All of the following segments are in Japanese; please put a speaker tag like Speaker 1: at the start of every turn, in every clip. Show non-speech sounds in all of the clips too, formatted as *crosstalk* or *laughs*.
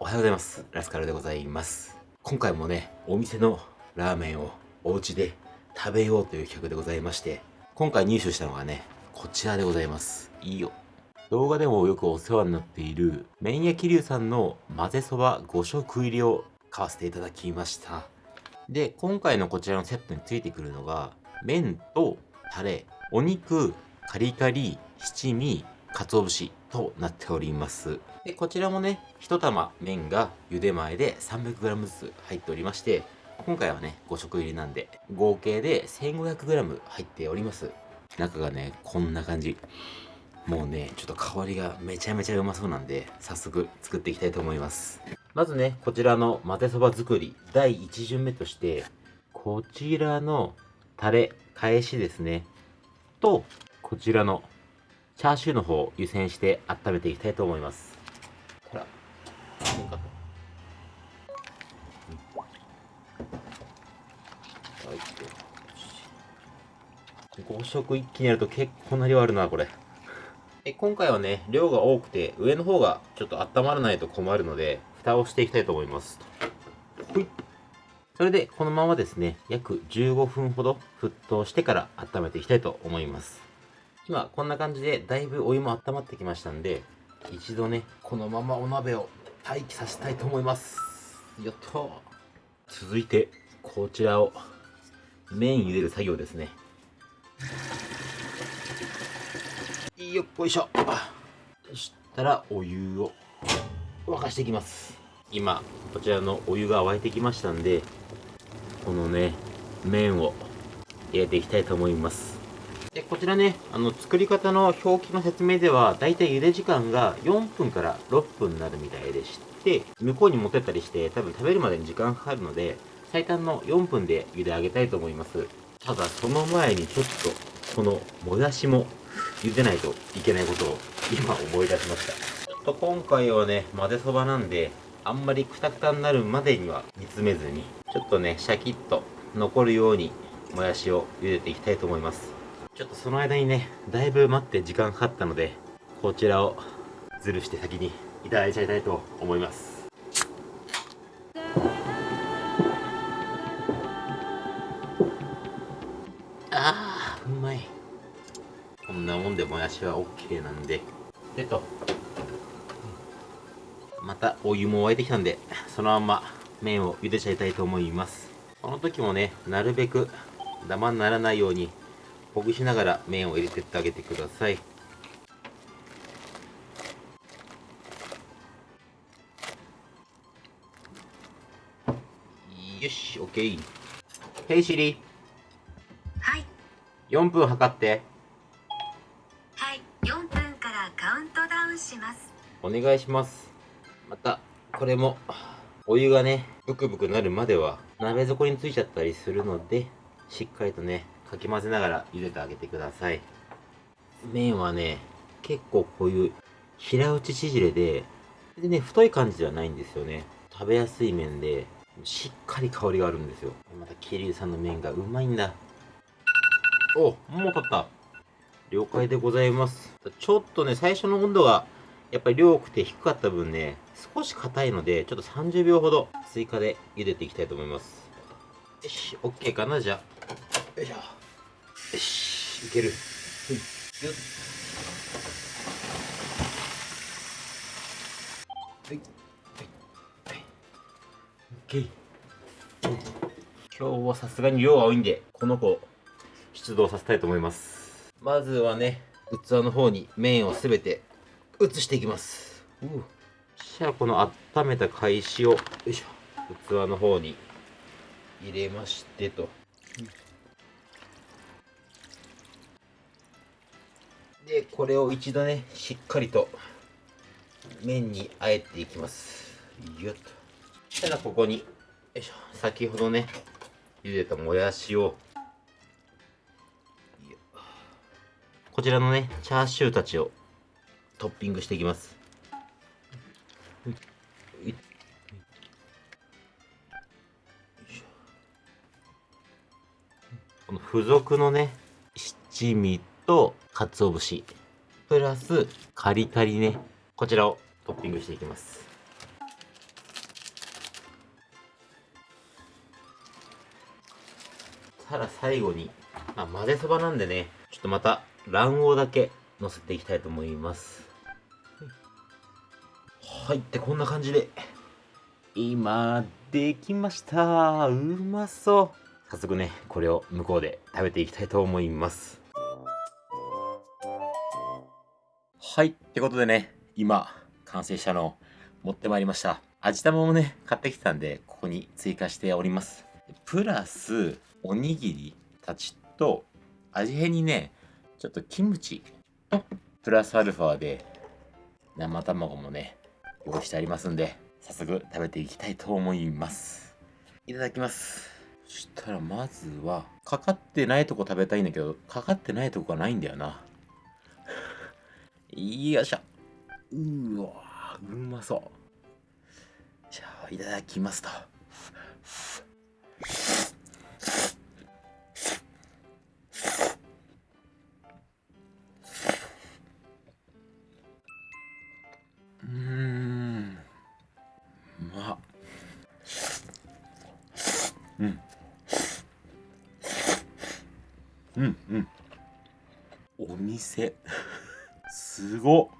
Speaker 1: おはようございます。ラスカルでございます。今回もね、お店のラーメンをお家で食べようという企画でございまして、今回入手したのがね、こちらでございます。いいよ。動画でもよくお世話になっている麺屋桐生さんの混ぜそば5食入りを買わせていただきました。で、今回のこちらのセットについてくるのが、麺とタレ、お肉、カリカリ、七味、鰹節となっております。で、こちらもね、一玉麺が茹で前で 300g ずつ入っておりまして、今回はね、5食入りなんで、合計で 1500g 入っております。中がね、こんな感じ。もうね、ちょっと香りがめちゃめちゃうまそうなんで、早速作っていきたいと思います。まずね、こちらの混ぜそば作り、第1巡目として、こちらのタレ、返しですね。と、こちらのチャーシューの方を湯煎して温めていきたいと思います。ほら、5食一気にやると結構な量あるな、これ。え今回はね、量が多くて、上の方がちょっと温まらないと困るので、蓋をしていきたいと思います。それで、このままですね、約15分ほど沸騰してから温めていきたいと思います。今、こんな感じで、だいぶお湯も温まってきましたんで、一度ね、このままお鍋を待機させたいと思います。よっと。続いて、こちらを、麺茹でる作業ですね。よっこいしょ。そしたら、お湯を沸かしていきます。今、こちらのお湯が沸いてきましたんで、このね、麺を入れていきたいと思います。で、こちらね、あの、作り方の表記の説明では、だいたい茹で時間が4分から6分になるみたいでして、向こうに持ってったりして、多分食べるまでに時間かかるので、最短の4分で茹で上げたいと思います。ただ、その前にちょっと、このもやしも茹でないといけないことを今思い出しました。ちょっと今回はね、混ぜそばなんで、あんまりクタクタになるまでには煮詰めずに、ちょっとね、シャキッと残るように、もやしを茹でていきたいと思います。ちょっとその間にね、だいぶ待って時間かかったので、こちらをズルして先にいただいちゃいたいと思います。あー、うまい。こんなもんでもやしは OK なんで。でと。またお湯も沸いてきたんで、そのまんま麺を茹でちゃいたいと思います。この時もね、なるべくダマにならないようにほぐしながら麺を入れてってあげてください。よし、OK。ヘイシリ、
Speaker 2: はい、
Speaker 1: 4分測って。
Speaker 2: はい、4分からカウントダウンします。
Speaker 1: お願いします。また、これも、お湯がね、ブクブクなるまでは、鍋底についちゃったりするので、しっかりとね、かき混ぜながら茹でてあげてください。麺はね、結構こういう平打ち縮れで、でね、太い感じではないんですよね。食べやすい麺で、しっかり香りがあるんですよ。また、桐生さんの麺がうまいんだ。お、もう取った。了解でございます。ちょっとね、最初の温度が、やっぱり量多くて低かった分ね、少し硬いので、ちょっと30秒ほど追加で茹でていきたいと思います。よし、OK かなじゃあ。よいしょ。よし、いける。ふいはい。はい。はい。OK。今日はさすがに量が多いんで、この子を出動させたいと思います。まずはね、器の方に麺をすべて移していきます。じゃあこの温めた返しを、よいしょ、器の方に入れましてと。これを一度ね、しっかりと麺にあえていきます。よっと。したらここに、よいしょ、先ほどね、茹でたもやしを、こちらのね、チャーシューたちをトッピングしていきます。いいこの付属のね、七味と鰹節、プラスカリカリね。こちらをトッピングしていきます。たら最後に、まあ、混ぜそばなんでねちょっとまた卵黄だけのせていきたいと思います。はい。ってこんな感じで。今できました。うまそう。早速ねこれを向こうで食べていきたいと思います。はい、ってことでね、今、完成したのを持ってまいりました。味玉もね、買ってきたんで、ここに追加しております。プラス、おにぎりたちと、味変にね、ちょっとキムチと、プラスアルファで、生卵もね、用意してありますんで、早速食べていきたいと思います。いただきます。そしたらまずは、かかってないとこ食べたいんだけど、かかってないとこがないんだよな。よいしょ。うーわーうまそう。じゃあ、いただきますと。うーん。うまっ。うん。うんうん。お店。すご。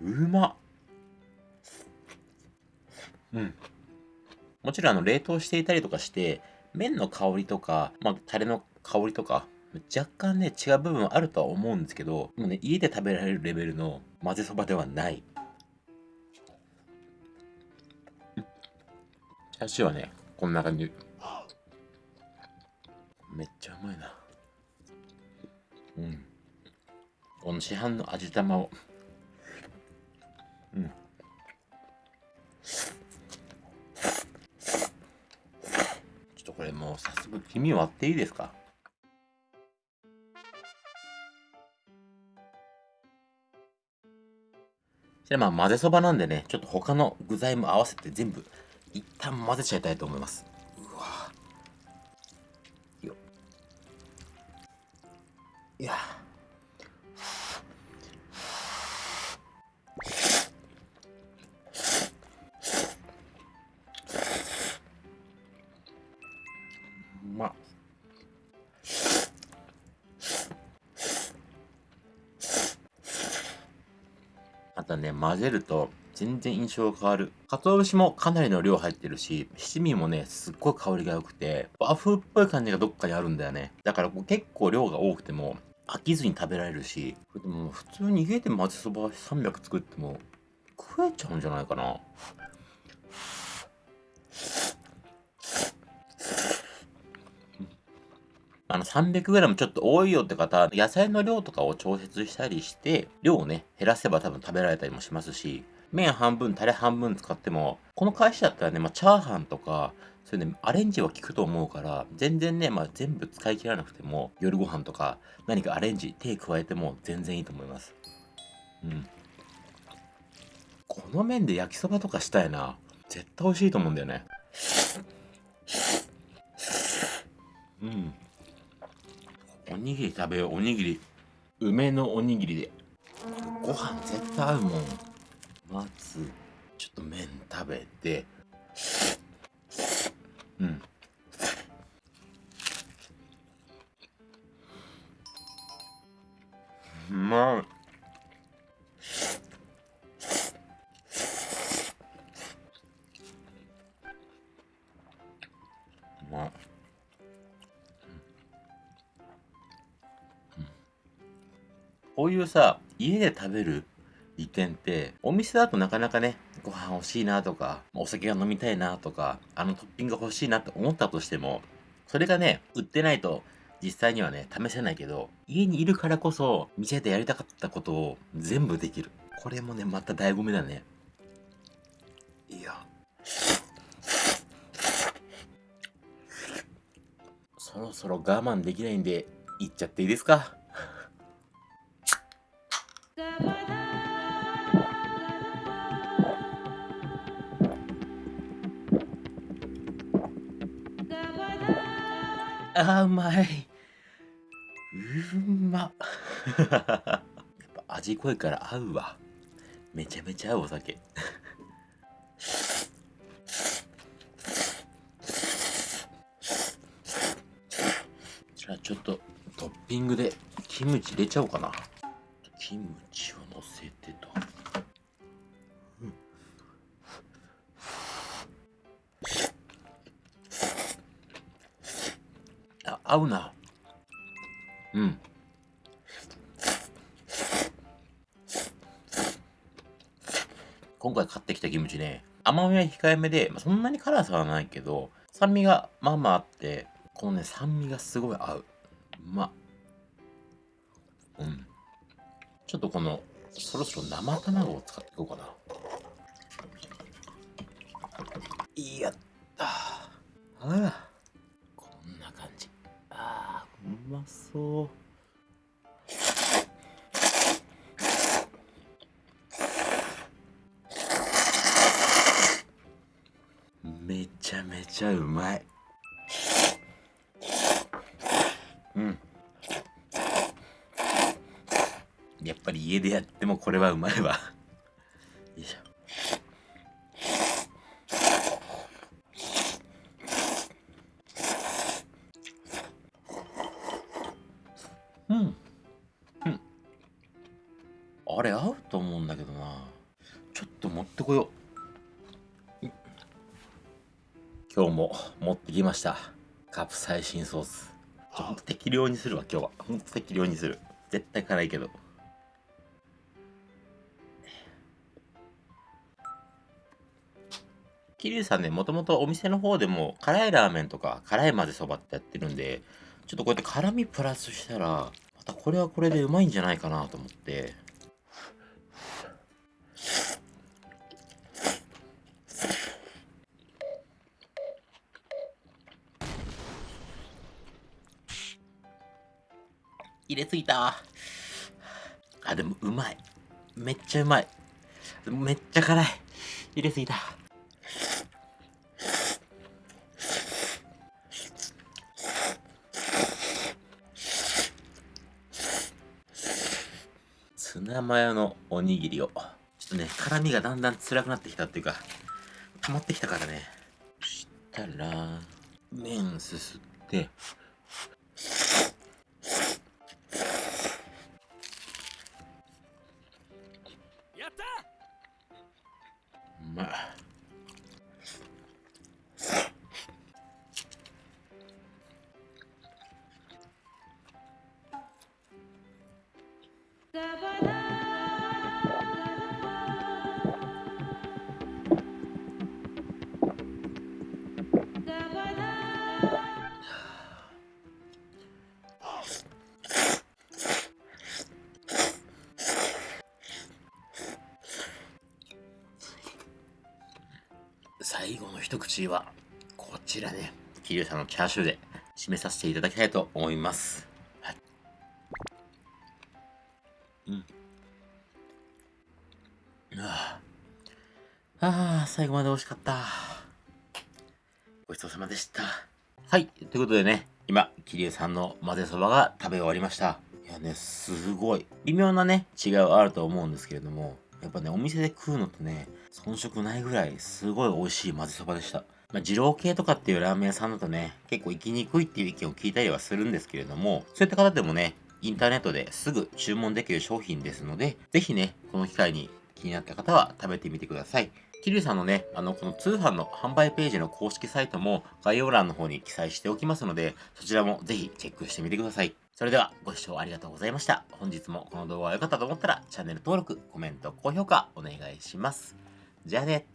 Speaker 1: うまっ。うん。もちろんあの冷凍していたりとかして、麺の香りとか、まあ、タレの香りとか、若干ね、違う部分あるとは思うんですけど、もうね、家で食べられるレベルの混ぜそばではない。チャーシューはね、こんな感じ。めっちゃうまいな。うん。この市販の味玉を。うん。ちょっとこれもう早速黄身割っていいですか？じゃあまあ混ぜそばなんでね、ちょっと他の具材も合わせて全部一旦混ぜちゃいたいと思います。うわよいやまたね、混ぜると全然印象が変わる。鰹節もかなりの量入ってるし、七味もね、すっごい香りが良くて、和風っぽい感じがどっかにあるんだよね。だからこう結構量が多くても飽きずに食べられるし、でも普通に家で混ぜそば300作っても食えちゃうんじゃないかな。あの 300g ちょっと多いよって方、野菜の量とかを調節したりして、量をね、減らせば多分食べられたりもしますし、麺半分、タレ半分使っても、この会社だったらね、まあ、チャーハンとか、そういうね、アレンジは効くと思うから、全然ね、まあ、全部使い切らなくても、夜ご飯とか、何かアレンジ、手加えても全然いいと思います。うん。この麺で焼きそばとかしたいな。絶対美味しいと思うんだよね。うん。おにぎり食べよう、おにぎり。梅のおにぎりで。ご飯絶対合うもん。まず、ちょっと麺食べて。うん。こういうさ、家で食べる利点って、お店だとなかなかね、ご飯欲しいなとか、お酒が飲みたいなとか、あのトッピングが欲しいなって思ったとしても、それがね、売ってないと実際にはね、試せないけど、家にいるからこそ、店でやりたかったことを全部できる。これもね、また醍醐味だね。いや。そろそろ我慢できないんで、行っちゃっていいですか？あーうまいうま。っ *laughs* やっぱ味濃いから合うわ。めちゃめちゃ合うお酒。じゃあちょっとトッピングでキムチ入れちゃおうかな。キム合うな。うん。今回買ってきたキムチね。甘みは控えめで、まあ、そんなに辛さはないけど酸味がまあまああってこのね酸味がすごい合う。うまっ。うん。ちょっとこのそろそろ生卵を使っていこうかな。いやったああまそう。めちゃめちゃうまい。うん。やっぱり家でやってもこれはうまいわ。うん。うん。あれ合うと思うんだけどな。ちょっと持ってこよう。今日も持ってきました。カプサイシンソース。ほんと適量にするわ今日は。ほんと適量にする。絶対辛いけど。桐生さんねもともとお店の方でも辛いラーメンとか辛い混ぜそばってやってるんでちょっとこうやって辛みプラスしたらまたこれはこれでうまいんじゃないかなと思って。入れすぎた。あでもうまい。めっちゃうまい。めっちゃ辛い。入れすぎたツナマヨのおにぎりを。ちょっとね辛みがだんだん辛くなってきたっていうか溜まってきたからね。そしたら麺すすって最後の一口はこちらね。桐生さんのチャーシューで締めさせていただきたいと思います。はい。うん。あああ最後まで美味しかった。ごちそうさまでした。はい。ということでね今桐生さんの混ぜそばが食べ終わりました。いやねすごい。微妙なね違いはあると思うんですけれども。やっぱね、お店で食うのとね、遜色ないぐらい、すごい美味しい混ぜそばでした。まあ、二郎系とかっていうラーメン屋さんだとね、結構行きにくいっていう意見を聞いたりはするんですけれども、そういった方でもね、インターネットですぐ注文できる商品ですので、ぜひね、この機会に気になった方は食べてみてください。桐生さんのね、あの、この通販の販売ページの公式サイトも概要欄の方に記載しておきますので、そちらもぜひチェックしてみてください。それではご視聴ありがとうございました。本日もこの動画が良かったと思ったらチャンネル登録、コメント、高評価お願いします。じゃあね。